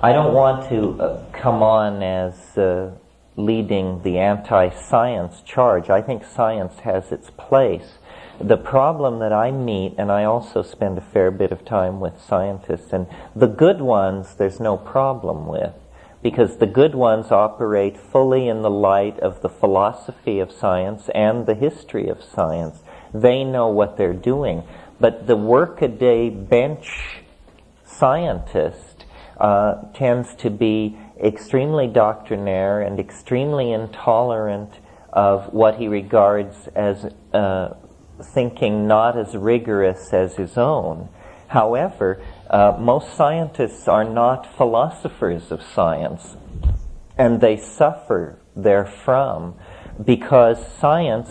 I don't want to uh, come on as uh, leading the anti-science charge. I think science has its place. The problem that I meet, and I also spend a fair bit of time with scientists, and the good ones there's no problem with, because the good ones operate fully in the light of the philosophy of science and the history of science. They know what they're doing. But the workaday bench scientist uh, tends to be extremely doctrinaire and extremely intolerant of what he regards as uh, thinking not as rigorous as his own. However, uh, most scientists are not philosophers of science, and they suffer therefrom because science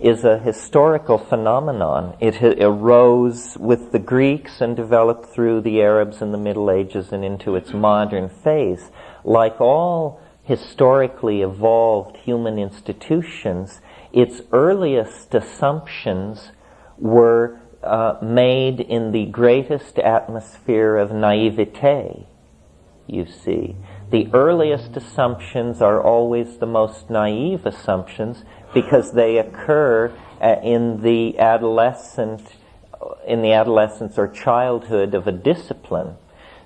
is a historical phenomenon. It arose with the Greeks and developed through the Arabs in the Middle Ages and into its modern phase. Like all historically evolved human institutions, its earliest assumptions were uh, made in the greatest atmosphere of naivete, you see. The earliest assumptions are always the most naive assumptions because they occur uh, in the adolescent in the adolescence or childhood of a discipline.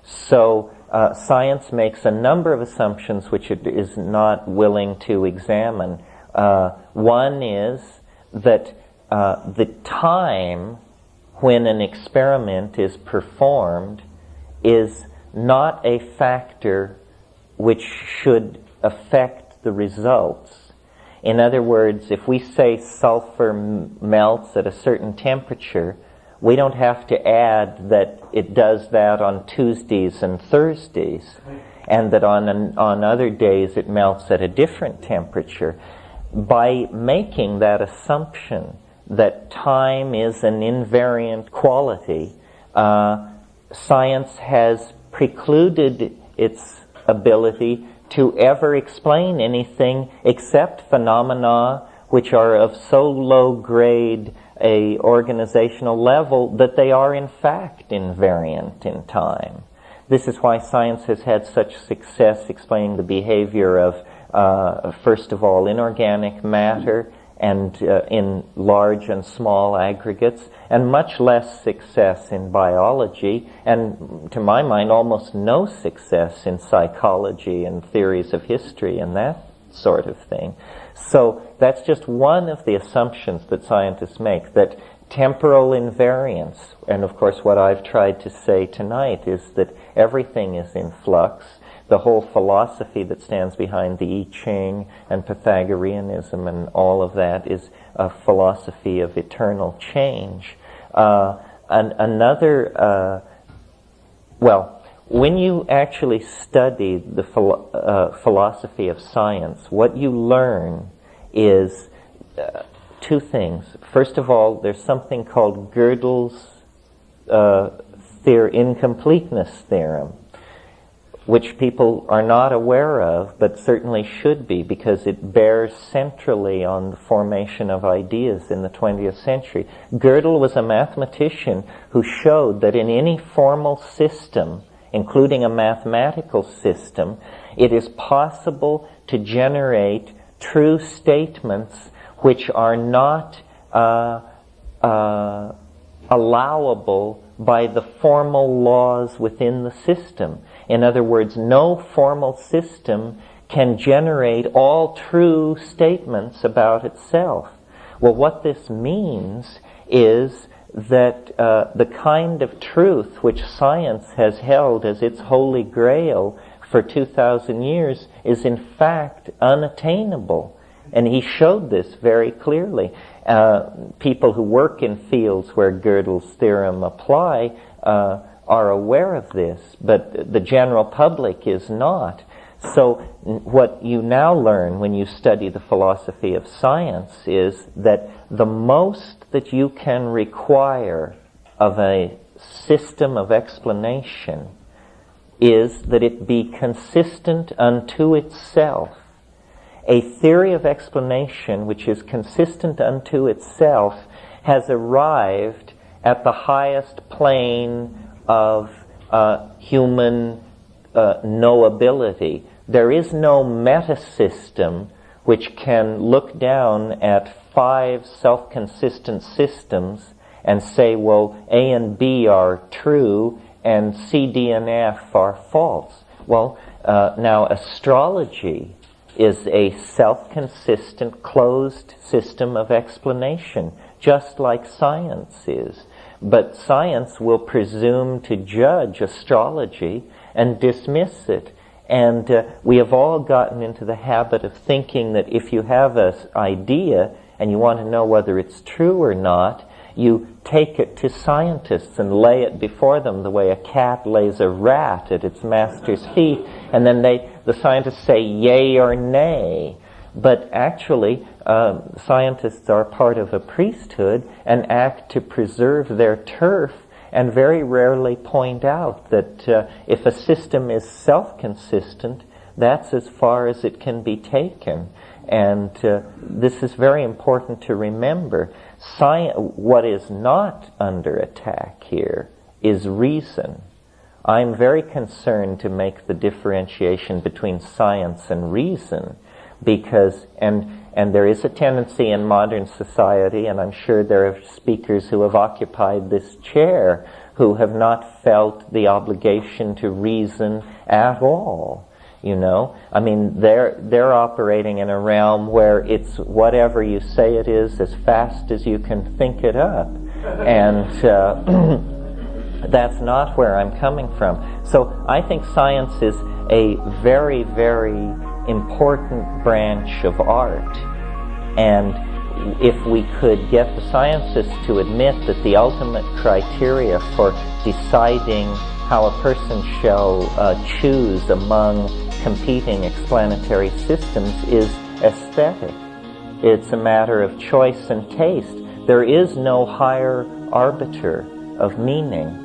So uh, science makes a number of assumptions which it is not willing to examine. Uh, one is that uh, the time when an experiment is performed is not a factor which should affect the results in other words, if we say sulfur melts at a certain temperature, we don't have to add that it does that on Tuesdays and Thursdays, and that on, an, on other days it melts at a different temperature. By making that assumption that time is an invariant quality, uh, science has precluded its ability to ever explain anything except phenomena which are of so low grade a organizational level that they are in fact invariant in time. This is why science has had such success explaining the behavior of, uh, first of all, inorganic matter and uh, in large and small aggregates, and much less success in biology, and to my mind, almost no success in psychology and theories of history and that sort of thing. So that's just one of the assumptions that scientists make, that temporal invariance, and of course what I've tried to say tonight is that everything is in flux, the whole philosophy that stands behind the I Ching and Pythagoreanism and all of that is a philosophy of eternal change. Uh, an, another, uh, well, when you actually study the philo- uh, philosophy of science, what you learn is uh, two things. First of all, there's something called Gödel's uh, theor- incompleteness theorem which people are not aware of, but certainly should be, because it bears centrally on the formation of ideas in the 20th century. Gödel was a mathematician who showed that in any formal system, including a mathematical system, it is possible to generate true statements which are not uh, uh, allowable by the formal laws within the system. In other words, no formal system can generate all true statements about itself. Well, what this means is that uh, the kind of truth which science has held as its holy grail for 2,000 years is in fact unattainable. And he showed this very clearly. Uh, people who work in fields where Gödel's theorem apply uh, are aware of this, but the general public is not. So what you now learn when you study the philosophy of science is that the most that you can require of a system of explanation is that it be consistent unto itself. A theory of explanation which is consistent unto itself has arrived at the highest plane of uh, human uh, knowability. There is no meta system which can look down at five self-consistent systems and say, well, A and B are true and C, D, and F are false. Well, uh, now astrology is a self-consistent, closed system of explanation, just like science is. But science will presume to judge astrology and dismiss it. And uh, we have all gotten into the habit of thinking that if you have an idea and you want to know whether it's true or not, you take it to scientists and lay it before them the way a cat lays a rat at its master's feet, and then they, the scientists say yay or nay. But actually, uh, scientists are part of a priesthood and act to preserve their turf and very rarely point out that uh, if a system is self-consistent, that's as far as it can be taken. And uh, this is very important to remember. Sci- what is not under attack here is reason. I'm very concerned to make the differentiation between science and reason because, and, and there is a tendency in modern society, and I'm sure there are speakers who have occupied this chair who have not felt the obligation to reason at all. You know, I mean, they're they're operating in a realm where it's whatever you say it is, as fast as you can think it up, and uh, that's not where I'm coming from. So I think science is a very, very important branch of art, and if we could get the scientists to admit that the ultimate criteria for deciding how a person shall uh, choose among competing explanatory systems is aesthetic. It's a matter of choice and taste. There is no higher arbiter of meaning